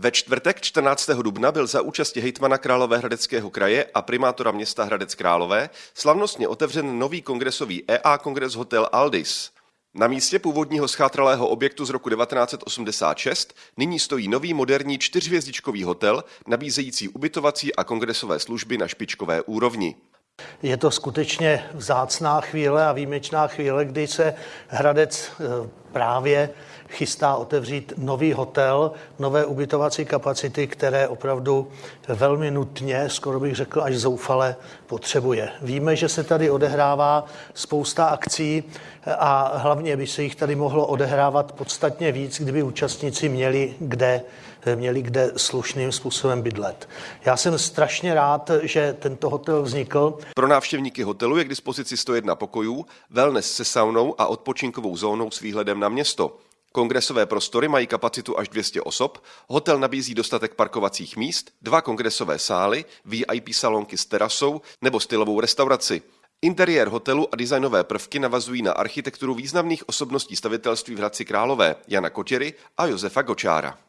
Ve čtvrtek 14. dubna byl za účasti hejtmana Královéhradeckého kraje a primátora města Hradec Králové slavnostně otevřen nový kongresový EA Kongres Hotel Aldis. Na místě původního schátralého objektu z roku 1986 nyní stojí nový moderní čtyřhvězdičkový hotel, nabízející ubytovací a kongresové služby na špičkové úrovni. Je to skutečně vzácná chvíle a výjimečná chvíle, kdy se Hradec eh, právě chystá otevřít nový hotel, nové ubytovací kapacity, které opravdu velmi nutně, skoro bych řekl až zoufale, potřebuje. Víme, že se tady odehrává spousta akcí a hlavně by se jich tady mohlo odehrávat podstatně víc, kdyby účastníci měli kde, měli kde slušným způsobem bydlet. Já jsem strašně rád, že tento hotel vznikl. Pro návštěvníky hotelu je k dispozici 101 pokojů, wellness se saunou a odpočinkovou zónou s výhledem na město. Kongresové prostory mají kapacitu až 200 osob, hotel nabízí dostatek parkovacích míst, dva kongresové sály, VIP salonky s terasou nebo stylovou restauraci. Interiér hotelu a designové prvky navazují na architekturu významných osobností stavitelství v Hradci Králové, Jana Kotěry a Josefa Gočára.